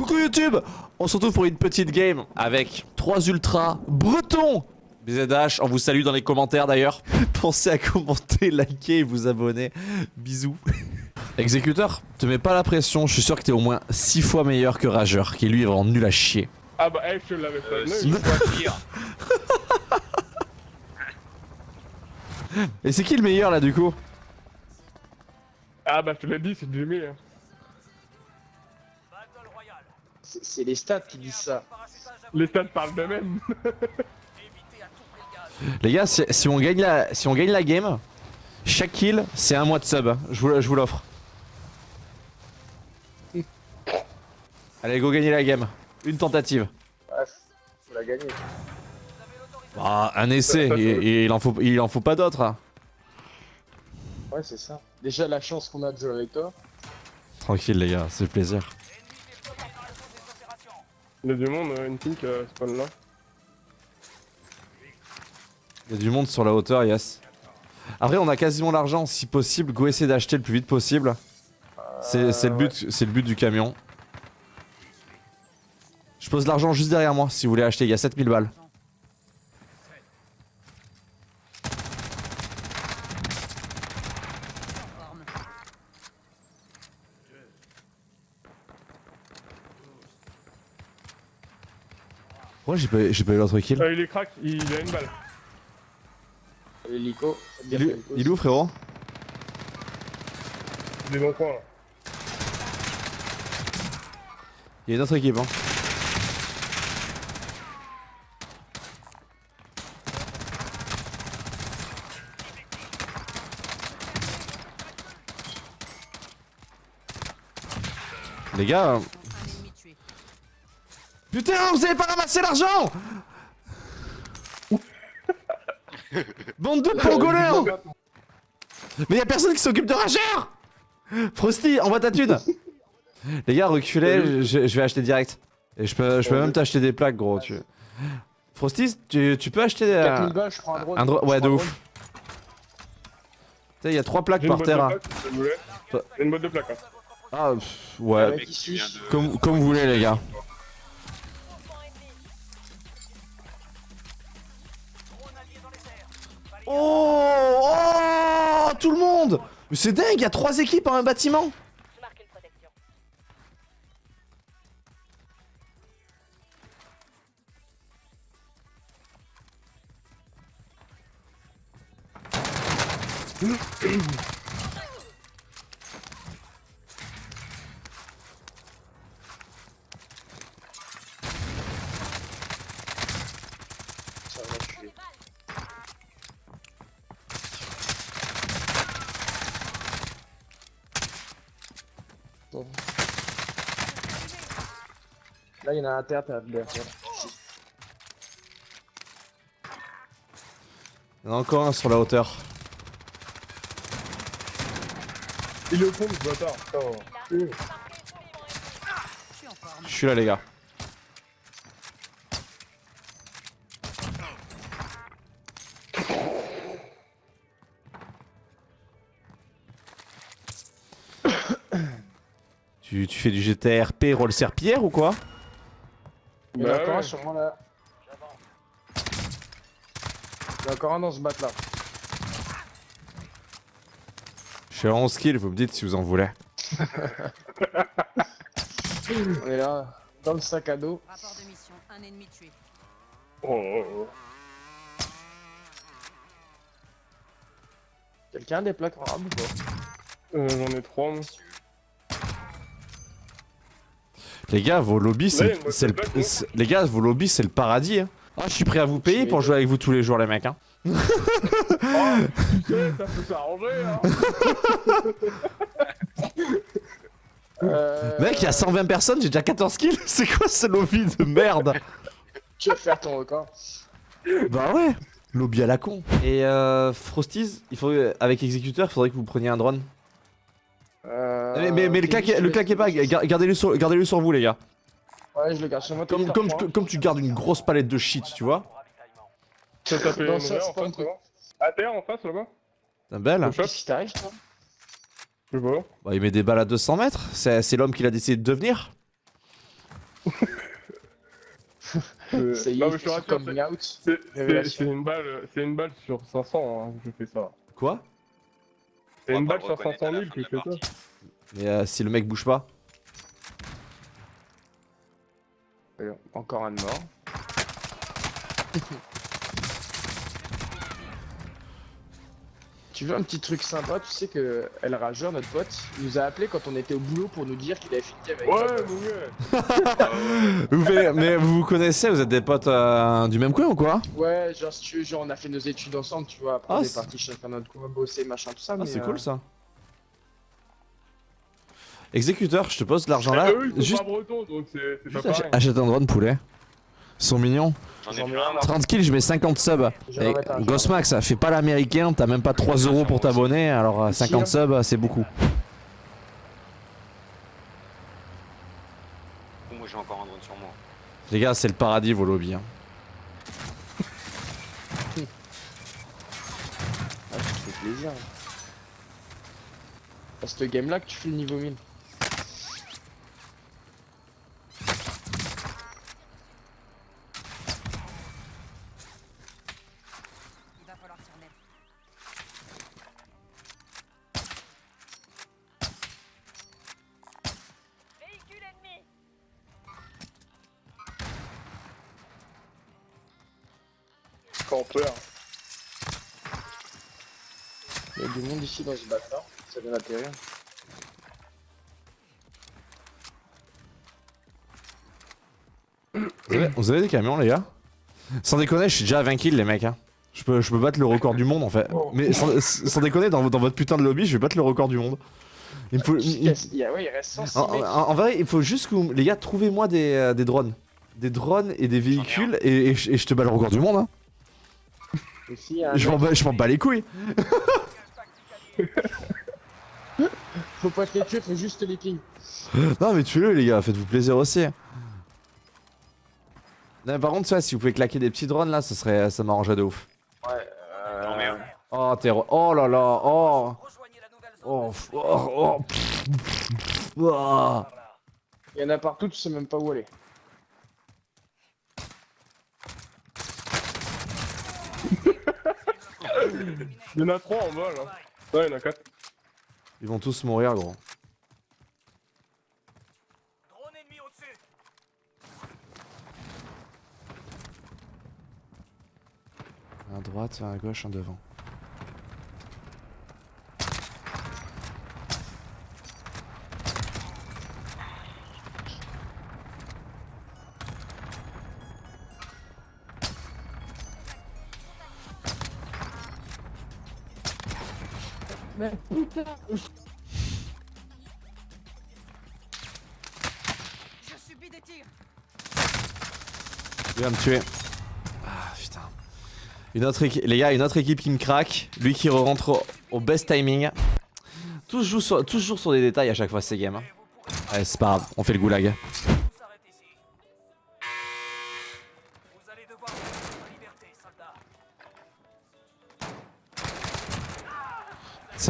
Coucou YouTube On se retrouve pour une petite game avec trois ultras bretons BZH, on vous salue dans les commentaires d'ailleurs. Pensez à commenter, liker et vous abonner. Bisous. Exécuteur, te mets pas la pression, je suis sûr que t'es au moins 6 fois meilleur que Rageur, qui lui est vraiment nul à chier. Ah bah, eh, je l'avais pas Euh, six fois pire. Et c'est qui le meilleur là du coup? Ah bah, je te l'ai dit, c'est Jimmy. Hein. C'est les stats qui disent ça. Les stats parlent d'eux-mêmes. Les gars, si, si on gagne la, si on gagne la game, chaque kill, c'est un mois de sub. Je vous, je vous l'offre. Allez, go gagner la game. Une tentative. Ouais, faut la gagner. Ah, un essai, et, et il, en faut, il en faut pas d'autres. hein. Ouais, c'est ça. Déjà, la chance qu'on a de jouer avec toi. Tranquille les gars, c'est plaisir. Il y a du monde, euh, une pink euh, spawn là. Il y a du monde sur la hauteur, yes. Après, on a quasiment l'argent, si possible, go essayer d'acheter le plus vite possible. C'est c'est le, but, c'est le but du camion. Je pose l'argent juste derrière moi si vous voulez acheter, il y a 7000 balles. Pourquoi j'ai pas, j'ai pas eu l'autre kill Euh, il est crack, il a une balle. L'hélico. il, est- il est où frérot? Il est dans le coin là. Il y a une autre équipe hein. Les gars... Putain, vous avez pas ramassé l'argent Bande de pangolins Mais y'a personne qui s'occupe de Rageur Frosty, envoie ta thune Les gars, reculez, je, je vais acheter direct. Et je peux, je peux même t'acheter des plaques, gros. Tu... Frosty, tu, tu peux acheter euh, 4000 balles, je prends un drone. un drone Je Ouais, de ouf. Tu sais, il y a trois plaques J'ai une par terre. hein. une boîte de plaques. Hein. Ah, pff, ouais. Comme vous voulez, les gars. Oh, oh Tout le monde. Mais c'est dingue, il y a trois équipes en un bâtiment Je marque une protection. Ça va, je suis- Bon. Là, il y en a un à. Il y en a encore un sur la hauteur. Il est au fond, ce bâtard. Oh. Je suis là, les gars. tu, tu fais du GTRP roll serpillère ou quoi? Il y en a Bah encore un sur moi là. Il y en a encore un dans ce bat là. Je suis à 11 kills, vous me dites si vous en voulez. On est là, dans le sac à dos. Rapport de mission, un ennemi tué. Oh, oh, oh. Quelqu'un a des plaques en rab ou pas Euh, J'en ai trois, moi. Les gars, vos lobbies, c'est Ouais, le- les gars, vos lobbies, c'est le paradis. hein. Ah, je suis prêt à vous payer pour jouer avec vous tous les jours, les mecs. Hein. Oh, tu sais, ça peut s'arranger, hein. euh... Mec, il y a 120 personnes, j'ai déjà 14 kills. C'est quoi ce lobby de merde? Tu vas faire ton record? Bah ouais. Lobby à la con. Et euh, Frosties, il faut, avec exécuteur, il faudrait que vous preniez un drone. Euh... mais mais, mais le, claquez, je le vais- claquez pas, gar- gardez-le sur, gardez sur vous, les gars. Ouais, je le garde sur moi. Comme, t'as comme, tu gardes une grosse palette de shit, tu vois. Tu une ça, c'est en pas un truc. terre, en face, là-bas T'es belle. Au shot Qu'est-ce qui t'arrive, toi? Je sais pas. Bah, il met des balles à 200 mètres. C'est l'homme qu'il a décidé de devenir. Euh, non, mais je te rassure, c'est- une balle, c'est une balle sur 500 hein, je fais ça. Quoi? Va une balle le sur reconnaître 500 à la 000 fin que ça. Mais euh, si le mec bouge pas. Encore un de mort. Tu veux un petit truc sympa, tu sais que El Rageur, notre pote, il nous a appelé quand on était au boulot pour nous dire qu'il avait fini avec Ouais, mon gars. Ouais. Vous faites- mais vous vous connaissez, vous êtes des potes euh, du même coin ou quoi? Ouais, genre si tu veux, genre on a fait nos études ensemble, tu vois, après Ah, on est c'est- parti chacun notre coin, bosser, machin, tout ça, Ah, mais... c'est euh, cool ça. Exécuteur, je te pose l'argent là. Eh, eux, ils sont Juste, pas bretons, donc c'est pas pareil. achète un drone poulet. Ils sont mignons. J'en ai J'en vu ai un, un, moi. 30 kills, je mets 50 subs. Je Et un, ça fait pas l'américain, t'as même pas 3 euros pour t'abonner, alors euh, 50 subs, euh, c'est beaucoup. Moi j'ai encore un drone sur moi. Les gars, c'est le paradis vos lobbies. hein. Ah, ça fait plaisir. À cette game là que tu fais le niveau 1000. Campeur. Il y a du monde ici dans ce bâtard, ça vient d'atterrir. Vous avez, vous avez des camions, les gars? Sans déconner, je suis déjà à 20 kills, les mecs. Hein. Je, peux, je peux battre le record du monde en fait. Mais sans, sans déconner, dans, dans votre putain de lobby, je vais battre le record du monde. Il me faut. il- il- Il y a, ouais, il reste 106 en, mecs. en- en vrai, il faut juste que vous- les gars, trouvez-moi des, euh, des drones. Des drones et des véhicules et, et je te bats le record du monde. Hein. Je m'en bats, les couilles. faut pas te les tuer, faut juste les ping. Non, mais tuez-le, les gars, faites-vous plaisir aussi. Non, mais par contre, ça, si vous pouvez claquer des petits drones là, ça serait, ça m'arrangerait de ouf. Ouais, Non mais Oh, t'es. re- Oh là là, oh. Oh, oh, oh. oh. Il y en a partout, tu sais même pas où aller. Il y en a 3 en vol. Hein. Ouais, il y en a 4. Ils vont tous mourir, gros. Un à droite, un à gauche, un devant. Je subis des tirs Il va me tuer. Ah putain. Une autre les gars, une autre équipe qui me craque. Lui qui rentre au, best timing. Toujours sur, toujours sur des détails à chaque fois ces games. hein. Ouais, c'est pas grave, on fait le goulag.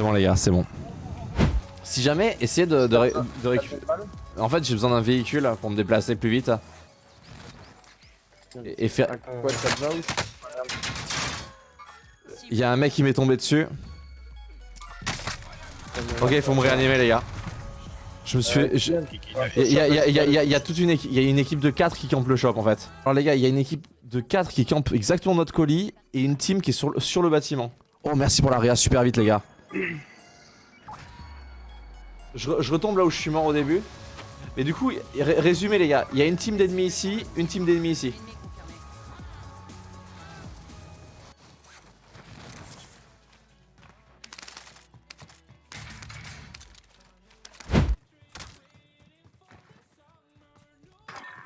C'est bon les gars, c'est bon. Si jamais, essayez de, de, ré- de récupérer... En fait, j'ai besoin d'un véhicule pour me déplacer plus vite. Et, et faire... Il y a un mec qui m'est tombé dessus. Ok, il faut me réanimer les gars. Je me suis... je- Il y, a- il y a- il y a- il y a- il y a toute une équipe, il y a une équipe de 4 qui campe le shop en fait. Alors les gars, il y a une équipe de 4 qui campe exactement notre colis et une team qui est sur, le- sur le bâtiment. Oh merci pour la réa, super vite les gars. Je, re- je retombe là où je suis mort au début. Mais du coup, ré- résumé les gars, il y a une team d'ennemis ici, une team d'ennemis ici.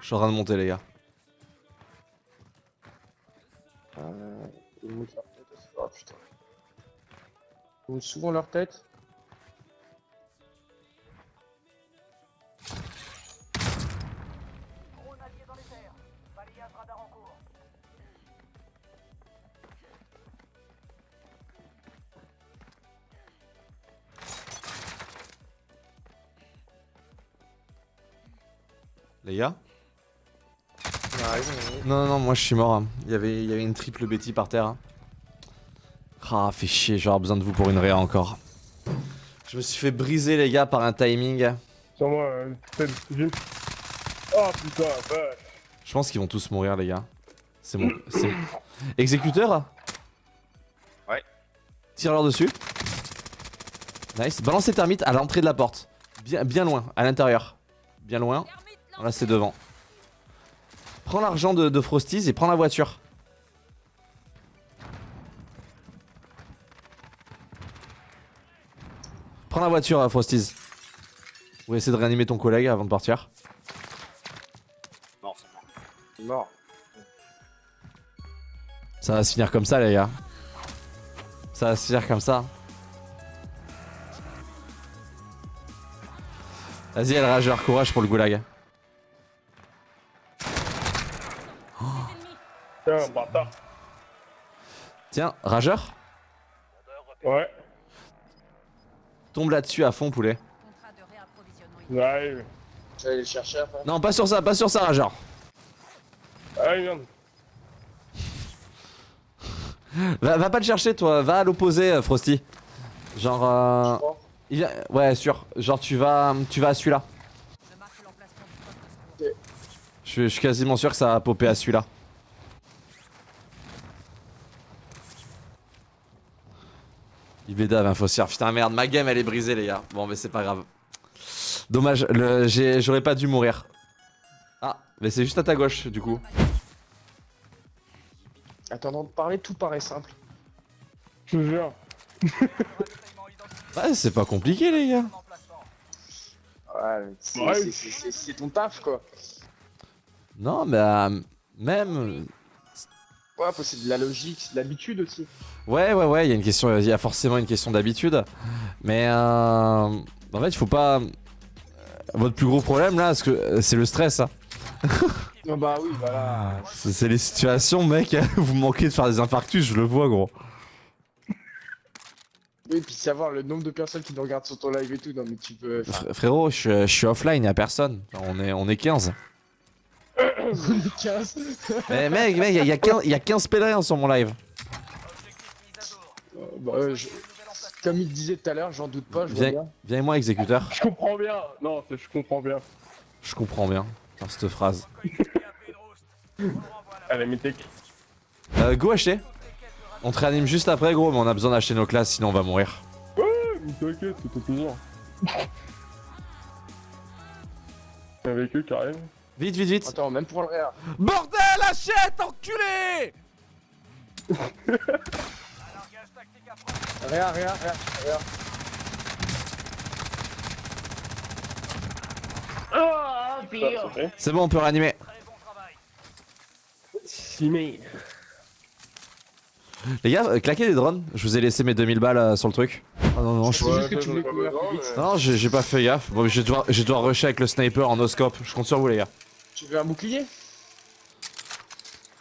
Je suis en train de monter les gars. Euh. Montent souvent leur tête. Les gars. Non, non, non, moi je suis mort. hein. Il y avait, il y avait une triple Betty par terre. hein. Ah, fait chier, j'aurai besoin de vous pour une réa encore. Je me suis fait briser, les gars, par un timing. Sur moi, euh. Oh putain, vache. Je pense qu'ils vont tous mourir, les gars. C'est mon. c'est- Exécuteur Ouais. Tire-leur dessus. Nice. Balance les termites à l'entrée de la porte. Bien, bien loin, à l'intérieur. Bien loin. Là, c'est devant. Prends l'argent de, de Frosties et prends la voiture. La voiture, euh, Frosties. Ou essayer de réanimer ton collègue avant de partir. Non, c'est mort. Mort. Ça va se finir comme ça, les gars. Ça va se finir comme ça. Vas-y, elle rageur, courage pour le goulag. Tiens, bâtard. Tiens, rageur, Ouais, tombe là-dessus à fond, poulet. Le chercher après. Non, pas sur ça, pas sur ça, rageur. Ah merde. Va, va pas le chercher, toi. Va à l'opposé, euh, Frosty. Genre, euh, il Ouais, sûr. Genre, tu vas, tu vas à celui-là. Je suis- je suis quasiment sûr que ça va popper à celui-là. Ibeda un fossière. Putain, merde, ma game elle est brisée, les gars. Bon, mais c'est pas grave. Dommage, j'aurais pas dû mourir. Ah, mais c'est juste à ta gauche, du coup. Attendant de parler, tout paraît simple. Je te jure. Ouais, c'est pas compliqué, les gars. Ouais, c'est ton taf quoi. Non, mais euh, même. Ouais, c'est de la logique, c'est de l'habitude aussi. Ouais, ouais, ouais, il y a une question, il y a forcément une question d'habitude. Mais euh, en fait, il faut pas. Votre plus gros problème là, c'est le stress. hein. Non, bah oui, voilà. C'est c'est les situations, mec, vous manquez de faire des infarctus, je le vois, gros. Oui, puis savoir le nombre de personnes qui nous regardent sur ton live et tout. Non, mais tu peux. Fr- frérot, je, suis- je suis offline, y a personne. On est, on est 15. On est 15. Mais mec, mec, y a, 15, y a 15 pèlerins sur mon live. Euh, bah, euh, je- Comme il disait tout à l'heure, j'en doute pas, je vois Viens, bien. viens avec moi, exécuteur. Je comprends bien. Non, je comprends bien. Je comprends bien par cette phrase. Allez, mythique. Euh, go acheter. On te réanime juste après, gros, mais on a besoin d'acheter nos classes, sinon on va mourir. Mais T'inquiète, c'est tout plaisir. Avec eux qui arrivent. Vite, vite, vite. Attends, même pour le réa. Bordel, achète, enculé Réa, réa, réa, réa. Ça, c'est bon, on peut réanimer. Simé. Les gars, euh, claquez des drones. Je vous ai laissé mes 2000 balles euh, sur le truc. Ah non, non, je... Juste que tu voulais plus vite. non j'ai pas fait gaffe. Bon, je vais devoir, je vais devoir rusher avec le sniper en no-scope. Je compte sur vous, les gars. Tu veux un bouclier?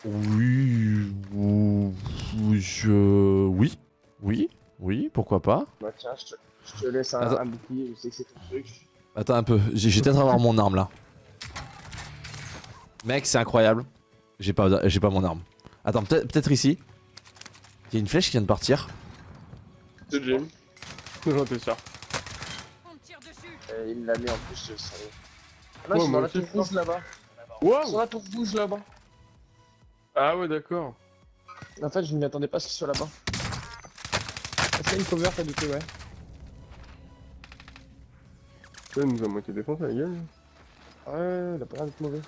Oui, ou- ou- je... Oui, oui, oui, pourquoi pas. Bah tiens, je te, je te laisse un, Attends. un bouclier, je sais que c'est ton truc. Attends un peu, j'ai peut-être avoir mon arme là. Mec, c'est incroyable. J'ai pas, j'ai pas mon arme. Attends, peut-être peut-être ici. Il y a une flèche qui vient de partir. C'est Jim. J'en étais sûr. On me tire dessus. Et il l'a mis en plus, salaud. Ah non, Ouais, ils sont moi dans la je là-bas. Wow dans la tour rouge là-bas. Ah ouais, d'accord. En fait, je ne m'y attendais pas à ce qu'ils soient là-bas. Qu'il a une cover t'as douté, ouais Ça il nous a moitié défoncé la gueule. Ouais, il a pas l'air d'être mauvais.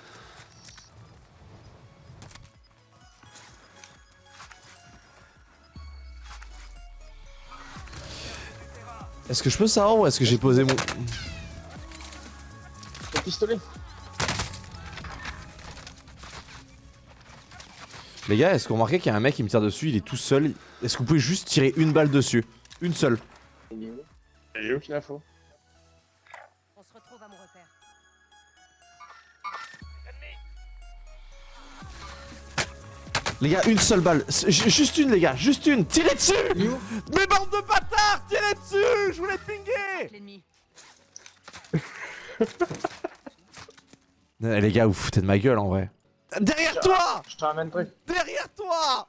Est-ce que je peux savoir où est-ce que j'ai posé mon... Ton pistolet Les gars, est-ce que vous remarquez qu'il y a un mec qui me tire dessus, il est tout seul? Est-ce que vous pouvez juste tirer une balle dessus? Une seule. Il est où Et où Aucune info. On se retrouve à mon repère. Les gars, une seule balle. Juste une, les gars, juste une. Tirez dessus Mais bande de bâtards, tirez dessus Je voulais pinguer. Eh, Les gars, vous foutez de ma gueule en vrai. Derrière toi Je te ramène truc. Derrière toi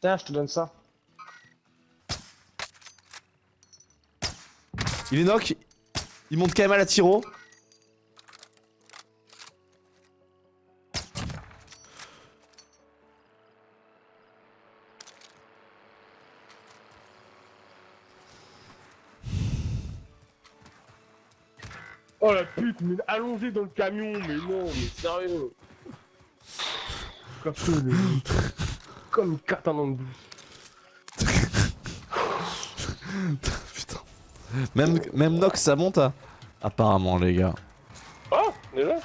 Tiens, je te donne ça. Il est knock. Il monte quand même à la tiro. Oh la pute, mais allongé dans le camion, mais non, mais sérieux. Comme ça, mais- Comme une carte en. Putain. Même, même Nox ça monte hein Apparemment les gars. Oh, déjà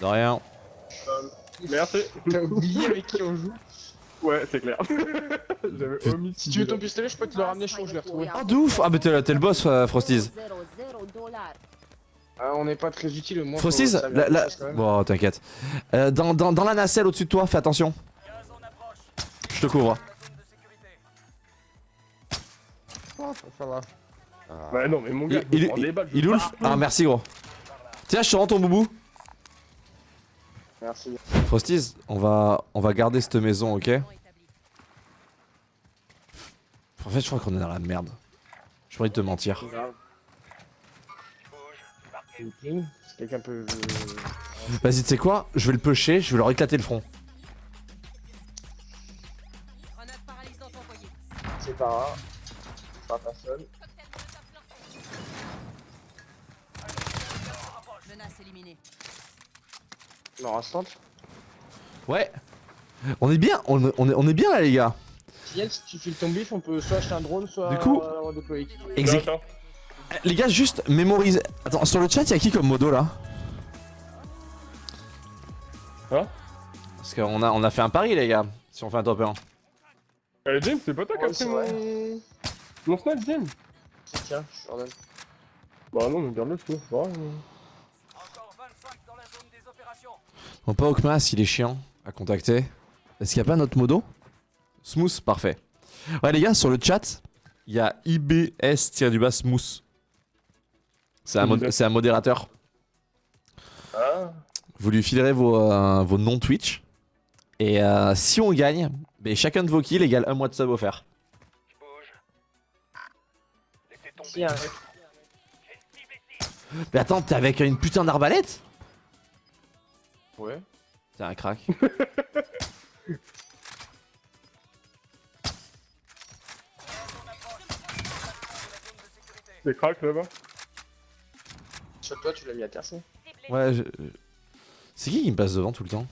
De rien. Merci. T'as oublié avec qui on joue? Ouais, c'est clair. J'avais omis. Si tu veux ton pistolet, je peux te le ramener chaud, je l'ai retrouvé. Ah de ouf Ah mais t'es t'es le boss euh, Frosties. Ah, on n'est pas très utile, au moins. Frosties faut servir la, la-. Bon t'inquiète. Euh, dans, dans, dans la nacelle au-dessus de toi, fais attention. Je te couvre. Oh, ça va. Bah non, mais mon gars, Il, il, balles, il oulf Ah merci gros. Tiens je te rends ton boubou. Merci. Frosties, on va, on va garder cette maison, ok? En fait, je crois qu'on est dans la merde. J'ai pas envie de te mentir. Quelqu'un peut. Vas-y, tu sais quoi Je vais le pusher, je vais leur éclater le front. C'est pas grave. Pas personne. Menace éliminée. Non, restante. Ouais. On est bien, on, on est, on est bien là, les gars. Si tu files ton bif, on peut soit acheter un drone, soit Du coup- euh, Euh, Les gars, juste mémorisez. Attends, sur le chat, y'a qui comme modo là Hein Parce qu'on a, on a fait un pari, les gars. Si on fait un top 1. Allez, James, c'est pas toi qui as pris mon. Mon snap, James Tiens, je. Bah non, mais garde-le, c'est pas grave. Bon, pas Okmas, il est chiant à contacter. Est-ce qu'il y a pas notre modo Smooth, parfait. Ouais, les gars, sur le chat, il y a IBS-du-bas Smooth. C'est un, mod- c'est un modérateur. Ah. Vous lui filerez vos, euh, vos noms Twitch. Et euh, si on gagne, ben, chacun de vos kills égale un mois de sub offert. Si, un mec. Mais attends, t'es avec une putain d'arbalète? Ouais. T'es un crack. C'est crack là-bas? Sur toi, tu l'as mis à terre, ça. Ouais, je... C'est qui qui me passe devant tout le temps?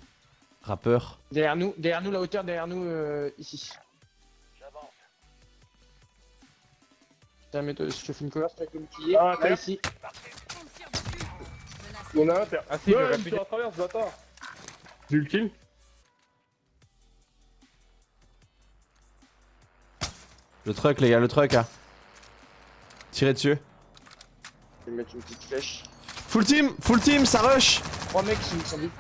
Rappeur. Derrière nous, derrière nous, la hauteur, derrière nous, euh, ici. Tiens, mais toi, je te fais une cover avec le bouclier. Ah, là, terre. ici. On a un, terre. Ah, si, ouais, pu- tire à travers ce bâtard J'ai eu le kill Le truck, les gars, le truck. Hein. Tirez dessus. Je vais mettre une petite flèche. Full team, full team, ça rush Trois mecs qui sont vite.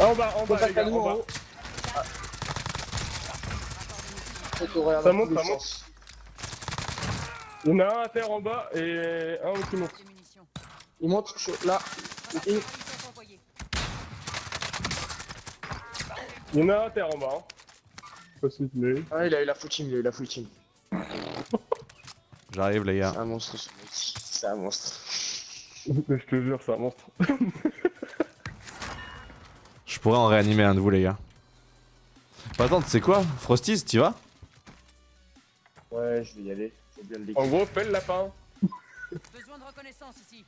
Ah, en bas, en bas, les gars, en bas Ça monte, ça monte. Il y en a un à terre en bas et un qui monte. Il monte là. Il y en a un à terre en bas. Hein. Pas. Ah, il a eu la full team, il a eu la full team. J'arrive, les gars. C'est un monstre, ce mec. C'est un monstre. Je te jure, c'est un monstre. Je pourrais en réanimer un de vous, les gars. Bah, attends, tu sais quoi? Frosties, tu vas? Ouais, je vais y aller. Bien le En gros, fais le lapin. Besoin de reconnaissance ici.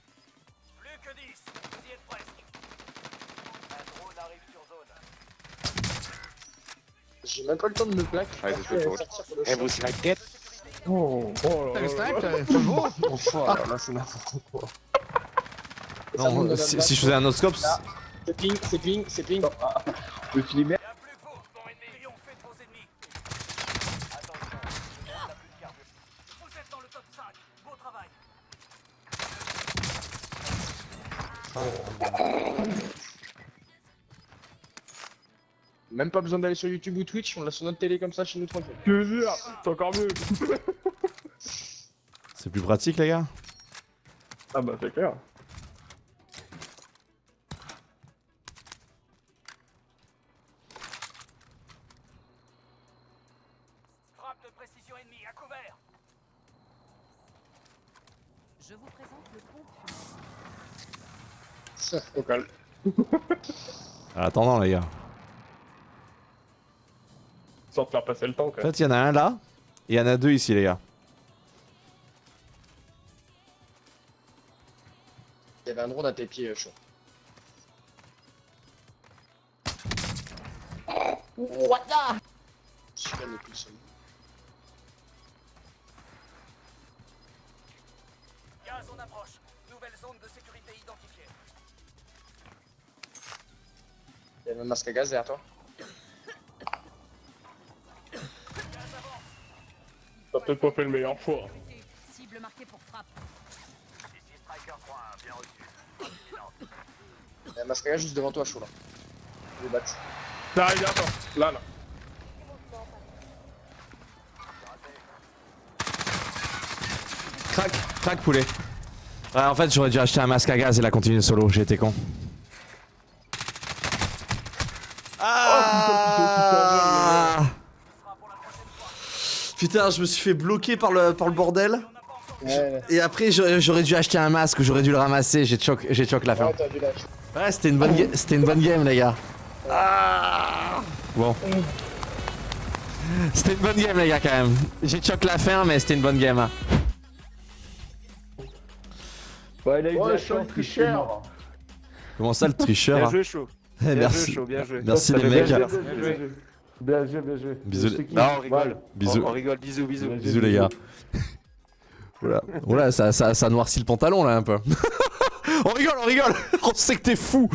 J'ai même pas le temps de me plaquer. Ouais, c'est je vous c'est la tête Oh, oh là là c'est beau Oh là là, c'est n'importe quoi. Non, si, je faisais un noscope. C'est ping, c'est ping, c'est ping. Je suis Même pas besoin d'aller sur YouTube ou Twitch, on l'a sur notre télé comme ça chez nous tranquille. Te jure, c'est encore mieux. C'est plus pratique, les gars Ah bah c'est clair. Frappe de précision ennemie, à couvert Je vous présente le pont fumé. Au calme. En attendant, les gars. Sans te faire passer le temps En quand même. fait, il y en a un là, et il y en a deux ici, les gars. Il y avait un drone à tes pieds, euh, chaud. Plus seul. Gaz en approche. Nouvelle zone de sécurité identifiée. Il y un masque à gaz derrière toi. T'as peut-être pas fait le meilleur choix. Cible marquée pour frappe. Ici Striker 3, bien reçu. Il y a un masque à gaz juste devant toi, chaud là. Je vais battre. Là, il est attends. Là, là. Crac, crac, poulet. Ouais, en fait, j'aurais dû acheter un masque à gaz et la continuer solo, j'ai été con. Putain, je me suis fait bloquer par le, par le bordel. Ouais, Et après, j'aurais dû acheter un masque, j'aurais dû le ramasser, j'ai choc, j'ai choc la fin. ouais. Ouais, c'était une bonne, c'était une bonne game, les gars. Ah bon. C'était une bonne game, les gars, quand même. J'ai choc la fin, mais c'était une bonne game. hein. Ouais, il a eu de la chance, un tricheur. Comment ça, le tricheur Bien hein joué, chaud. Bien Merci. joué, chaud, bien joué. Merci, les mecs. Bien joué. Bien joué. Bisous, les-. Non, on rigole. Bisous. On, on rigole, bisous, bisous. Bisous. Les gars. Oula, Oula ça, ça, ça noircit le pantalon, là, un peu. on rigole, on rigole On sait que t'es fou